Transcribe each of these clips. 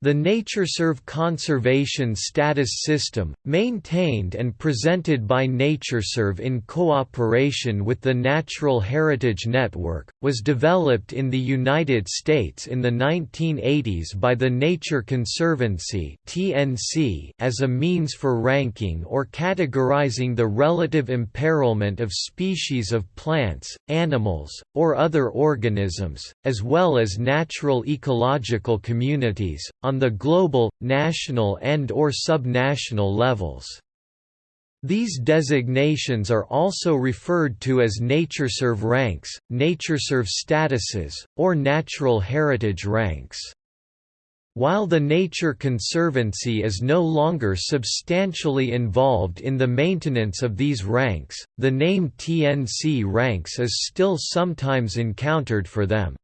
The NatureServe conservation status system, maintained and presented by NatureServe in cooperation with the Natural Heritage Network, was developed in the United States in the 1980s by the Nature Conservancy as a means for ranking or categorizing the relative imperilment of species of plants, animals, or other organisms, as well as natural ecological communities, on the global, national and or subnational levels. These designations are also referred to as NatureServe ranks, NatureServe statuses, or natural heritage ranks. While the Nature Conservancy is no longer substantially involved in the maintenance of these ranks, the name TNC ranks is still sometimes encountered for them.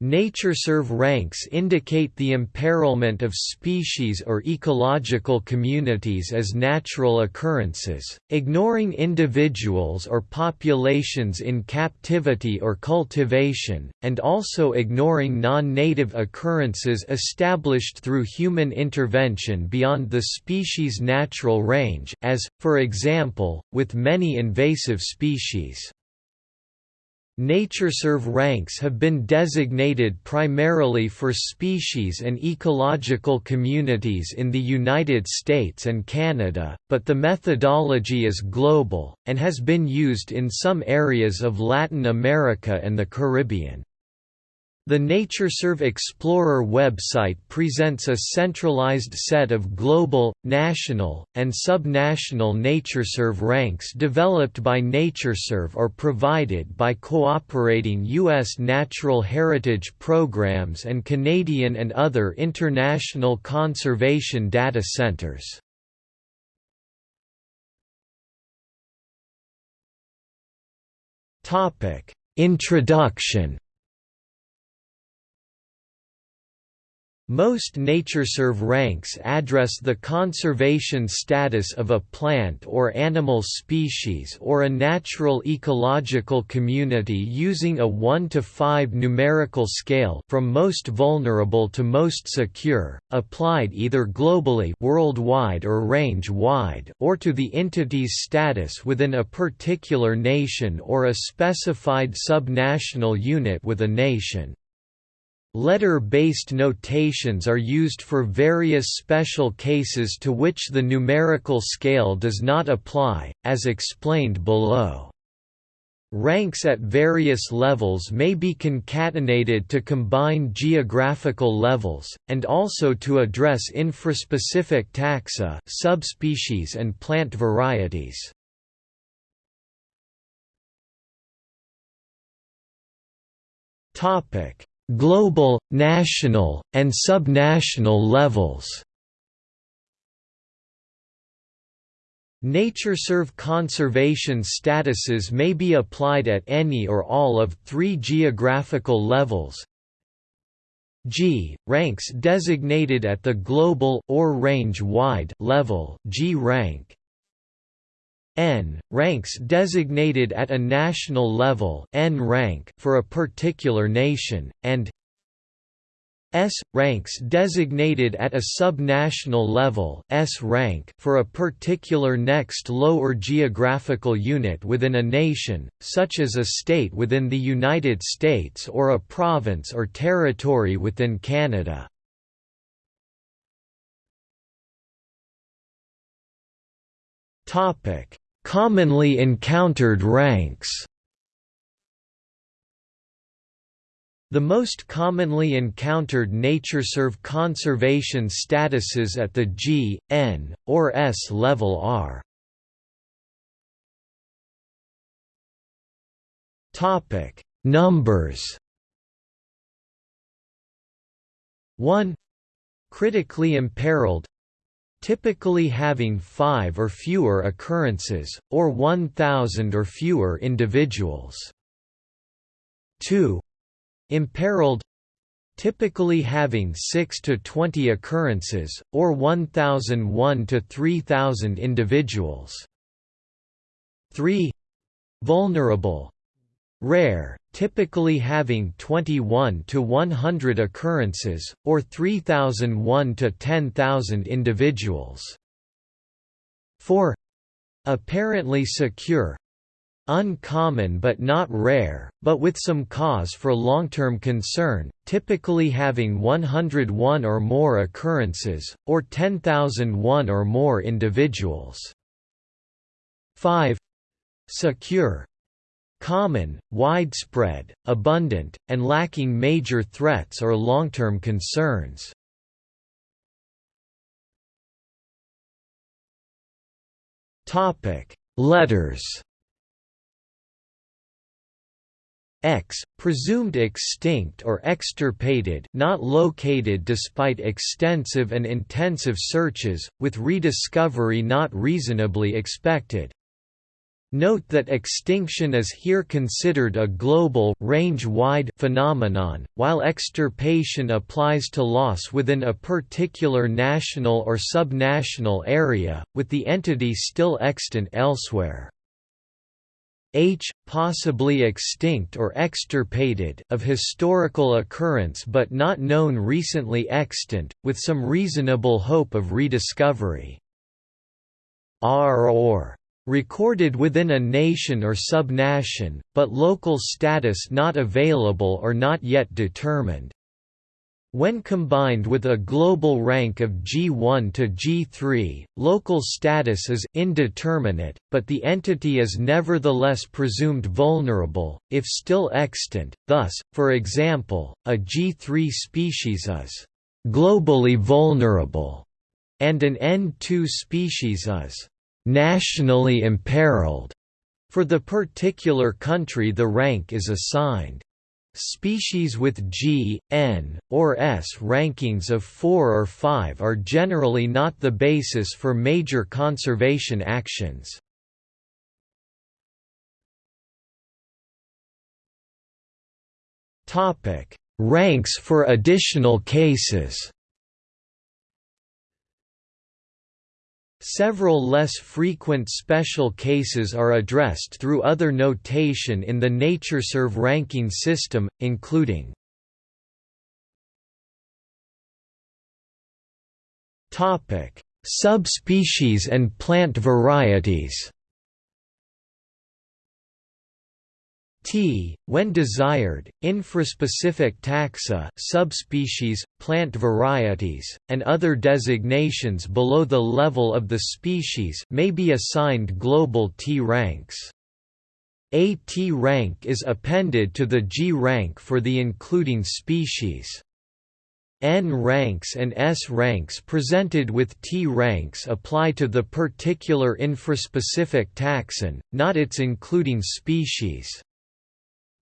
NatureServe ranks indicate the imperilment of species or ecological communities as natural occurrences, ignoring individuals or populations in captivity or cultivation, and also ignoring non-native occurrences established through human intervention beyond the species' natural range as, for example, with many invasive species. NatureServe ranks have been designated primarily for species and ecological communities in the United States and Canada, but the methodology is global, and has been used in some areas of Latin America and the Caribbean. The NatureServe Explorer website presents a centralized set of global, national, and subnational NatureServe ranks developed by NatureServe or provided by cooperating U.S. natural heritage programs and Canadian and other international conservation data centers. Introduction Most NatureServe ranks address the conservation status of a plant or animal species or a natural ecological community using a 1 to 5 numerical scale from most vulnerable to most secure, applied either globally worldwide or range-wide or to the entity's status within a particular nation or a specified subnational unit with a nation. Letter-based notations are used for various special cases to which the numerical scale does not apply, as explained below. Ranks at various levels may be concatenated to combine geographical levels, and also to address infraspecific taxa subspecies and plant varieties. Topic global, national, and subnational levels. NatureServe conservation statuses may be applied at any or all of three geographical levels. G ranks designated at the global or range-wide level G rank. N ranks designated at a national level N rank for a particular nation, and S ranks designated at a subnational level S rank for a particular next lower geographical unit within a nation, such as a state within the United States or a province or territory within Canada. Topic Commonly encountered ranks. The most commonly encountered NatureServe conservation statuses at the G, N, or S level are Numbers 1 Critically imperiled typically having five or fewer occurrences, or 1,000 or fewer individuals. 2. Imperiled typically having 6 to 20 occurrences, or 1,001 to 3,000 individuals. 3. Vulnerable Rare, typically having 21 to 100 occurrences, or 3,001 to 10,000 individuals. 4. Apparently secure uncommon but not rare, but with some cause for long-term concern, typically having 101 or more occurrences, or 10,001 or more individuals. 5. Secure common, widespread, abundant, and lacking major threats or long-term concerns. Letters X, presumed extinct or extirpated not located despite extensive and intensive searches, with rediscovery not reasonably expected. Note that extinction is here considered a global range-wide phenomenon, while extirpation applies to loss within a particular national or subnational area, with the entity still extant elsewhere. H, possibly extinct or extirpated of historical occurrence but not known recently extant, with some reasonable hope of rediscovery. R or recorded within a nation or subnation, but local status not available or not yet determined. When combined with a global rank of G1 to G3, local status is indeterminate, but the entity is nevertheless presumed vulnerable, if still extant, thus, for example, a G3 species is «globally vulnerable» and an N2 species is «nationally imperiled». For the particular country the rank is assigned. Species with G, N, or S rankings of 4 or 5 are generally not the basis for major conservation actions. Ranks for additional cases Several less frequent special cases are addressed through other notation in the NatureServe ranking system, including Subspecies and plant varieties T, when desired, infraspecific taxa subspecies, plant varieties, and other designations below the level of the species may be assigned global T ranks. A T rank is appended to the G rank for the including species. N ranks and S ranks presented with T ranks apply to the particular infraspecific taxon, not its including species.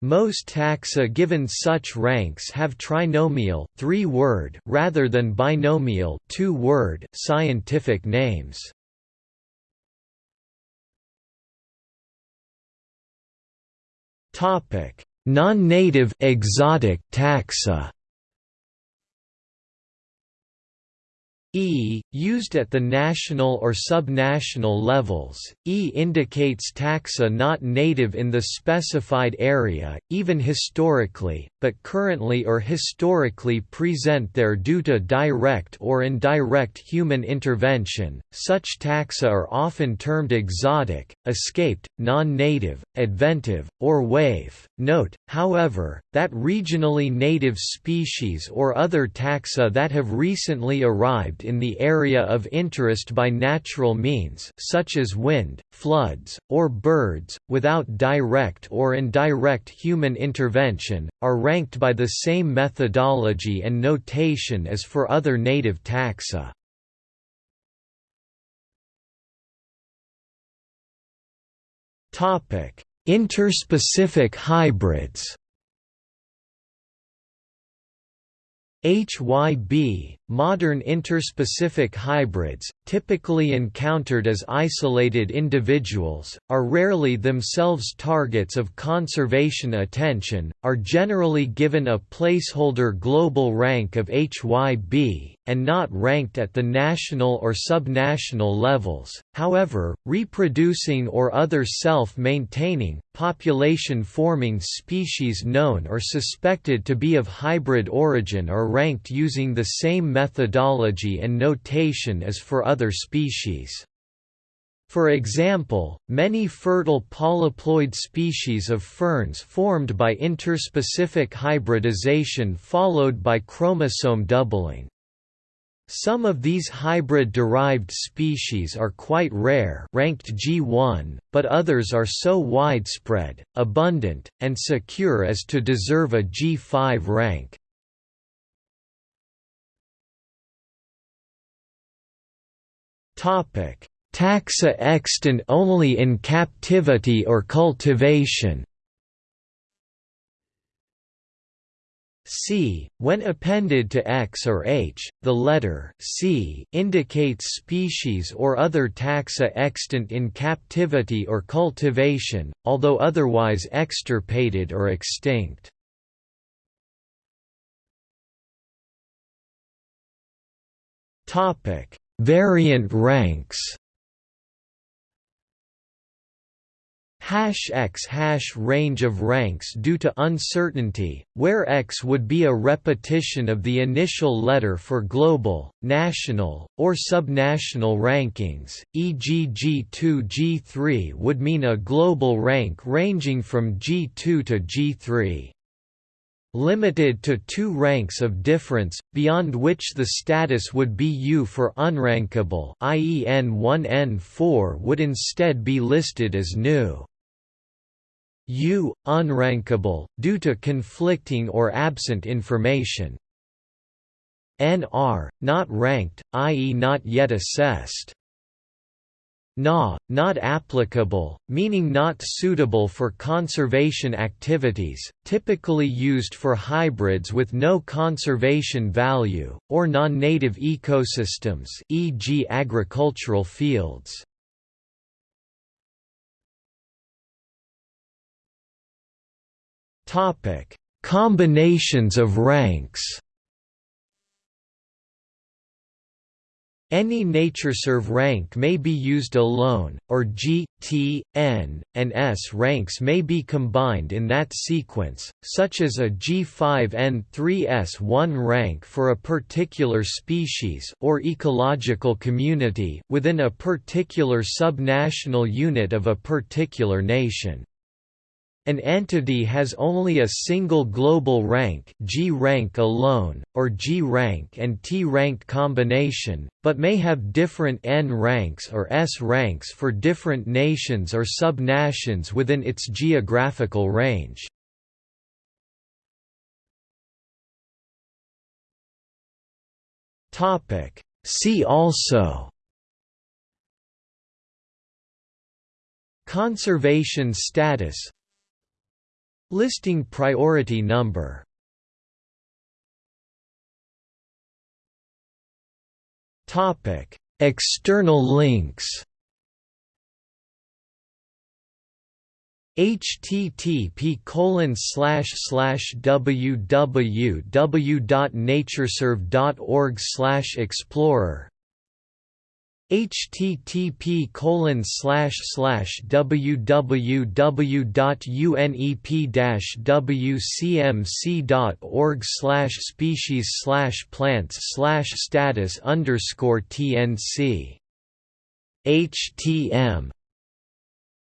Most taxa given such ranks have trinomial three-word rather than binomial two-word scientific names. Topic: Non-native exotic taxa. E, used at the national or subnational levels, E indicates taxa not native in the specified area, even historically, but currently or historically present there due to direct or indirect human intervention. Such taxa are often termed exotic, escaped, non-native, adventive, or waif. Note, however, that regionally native species or other taxa that have recently arrived in the area of interest by natural means such as wind, floods, or birds, without direct or indirect human intervention, are ranked by the same methodology and notation as for other native taxa. Interspecific hybrids HYB modern interspecific hybrids, typically encountered as isolated individuals, are rarely themselves targets of conservation attention, are generally given a placeholder global rank of HYB, and not ranked at the national or subnational levels. However, reproducing or other self-maintaining, population-forming species known or suspected to be of hybrid origin are ranked using the same methodology and notation as for other species. For example, many fertile polyploid species of ferns formed by interspecific hybridization followed by chromosome doubling. Some of these hybrid-derived species are quite rare ranked G1, but others are so widespread, abundant, and secure as to deserve a G5 rank. Taxa extant only in captivity or cultivation. C. When appended to X or H, the letter C indicates species or other taxa extant in captivity or cultivation, although otherwise extirpated or extinct. Topic: Variant ranks hash x hash range of ranks due to uncertainty, where x would be a repetition of the initial letter for global, national, or subnational rankings, e.g. G2 G3 would mean a global rank ranging from G2 to G3 limited to two ranks of difference, beyond which the status would be U for unrankable i.e. N1 N4 would instead be listed as new. U, unrankable, due to conflicting or absent information. NR, not ranked, i.e. not yet assessed. Na, not applicable, meaning not suitable for conservation activities, typically used for hybrids with no conservation value, or non-native ecosystems e.g. agricultural fields. Combinations of ranks Any NatureServe rank may be used alone, or G, T, N, and S ranks may be combined in that sequence, such as a G5N3S1 rank for a particular species or ecological community within a particular subnational unit of a particular nation. An entity has only a single global rank G rank alone, or G rank and T rank combination, but may have different N ranks or S ranks for different nations or subnations within its geographical range. See also Conservation status Listing priority number. External links. http colon www.natureserve.org slash explorer http colon slash slash www.unep-wcmc.org slash species slash plants slash status underscore tnc htm